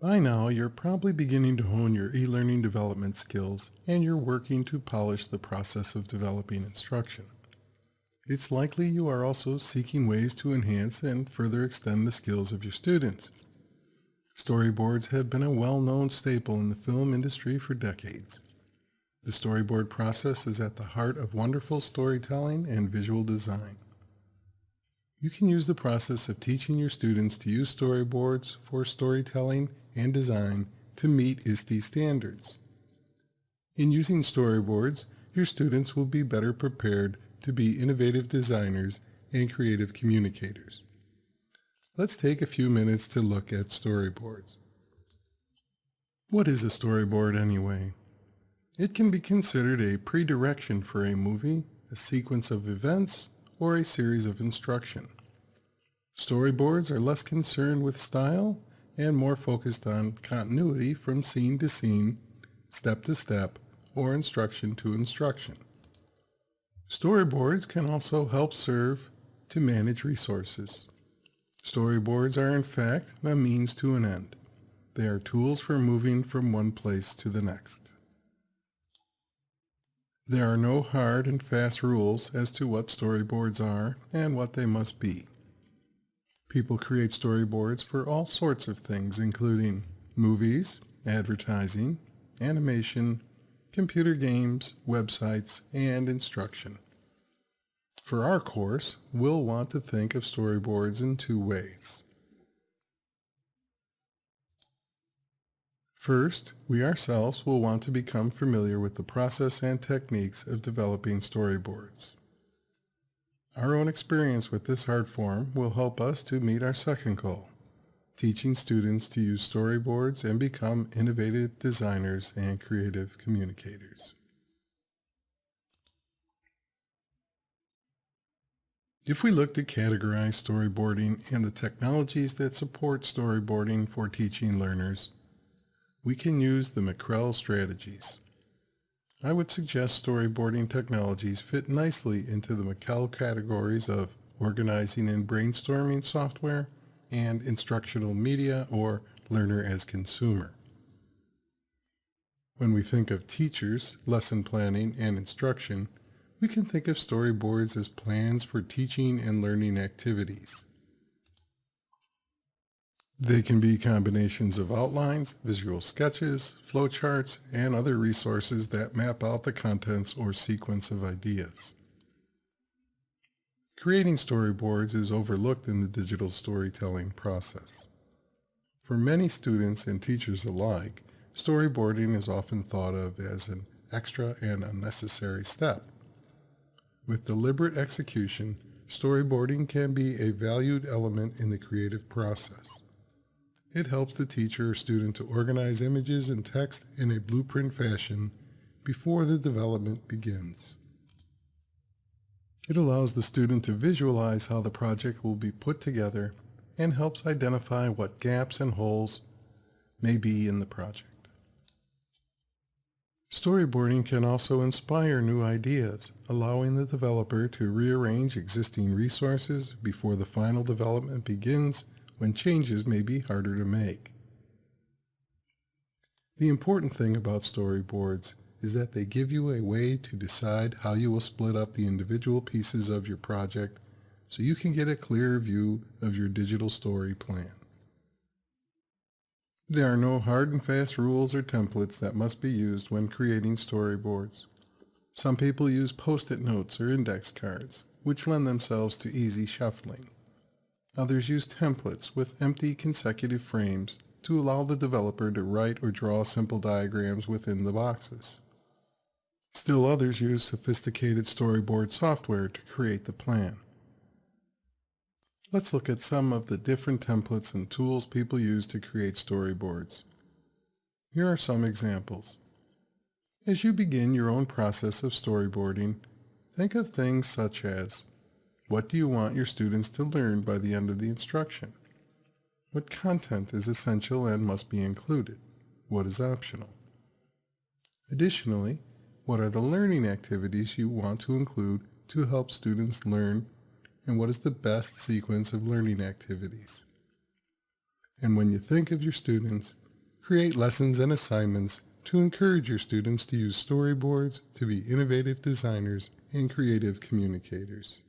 By now, you're probably beginning to hone your e-learning development skills and you're working to polish the process of developing instruction. It's likely you are also seeking ways to enhance and further extend the skills of your students. Storyboards have been a well-known staple in the film industry for decades. The storyboard process is at the heart of wonderful storytelling and visual design. You can use the process of teaching your students to use storyboards for storytelling and design to meet ISTE standards. In using storyboards, your students will be better prepared to be innovative designers and creative communicators. Let's take a few minutes to look at storyboards. What is a storyboard anyway? It can be considered a pre-direction for a movie, a sequence of events, or a series of instruction. Storyboards are less concerned with style and more focused on continuity from scene to scene, step to step, or instruction to instruction. Storyboards can also help serve to manage resources. Storyboards are in fact a means to an end. They are tools for moving from one place to the next. There are no hard and fast rules as to what storyboards are and what they must be. People create storyboards for all sorts of things, including movies, advertising, animation, computer games, websites, and instruction. For our course, we'll want to think of storyboards in two ways. First, we ourselves will want to become familiar with the process and techniques of developing storyboards. Our own experience with this art form will help us to meet our second goal, teaching students to use storyboards and become innovative designers and creative communicators. If we look to categorize storyboarding and the technologies that support storyboarding for teaching learners, we can use the McREL strategies. I would suggest storyboarding technologies fit nicely into the McREL categories of organizing and brainstorming software and instructional media or learner as consumer. When we think of teachers, lesson planning, and instruction, we can think of storyboards as plans for teaching and learning activities. They can be combinations of outlines, visual sketches, flowcharts, and other resources that map out the contents or sequence of ideas. Creating storyboards is overlooked in the digital storytelling process. For many students and teachers alike, storyboarding is often thought of as an extra and unnecessary step. With deliberate execution, storyboarding can be a valued element in the creative process. It helps the teacher or student to organize images and text in a blueprint fashion before the development begins. It allows the student to visualize how the project will be put together and helps identify what gaps and holes may be in the project. Storyboarding can also inspire new ideas, allowing the developer to rearrange existing resources before the final development begins when changes may be harder to make. The important thing about storyboards is that they give you a way to decide how you will split up the individual pieces of your project so you can get a clearer view of your digital story plan. There are no hard and fast rules or templates that must be used when creating storyboards. Some people use post-it notes or index cards, which lend themselves to easy shuffling. Others use templates with empty consecutive frames to allow the developer to write or draw simple diagrams within the boxes. Still others use sophisticated storyboard software to create the plan. Let's look at some of the different templates and tools people use to create storyboards. Here are some examples. As you begin your own process of storyboarding, think of things such as what do you want your students to learn by the end of the instruction? What content is essential and must be included? What is optional? Additionally, what are the learning activities you want to include to help students learn and what is the best sequence of learning activities? And when you think of your students, create lessons and assignments to encourage your students to use storyboards to be innovative designers and creative communicators.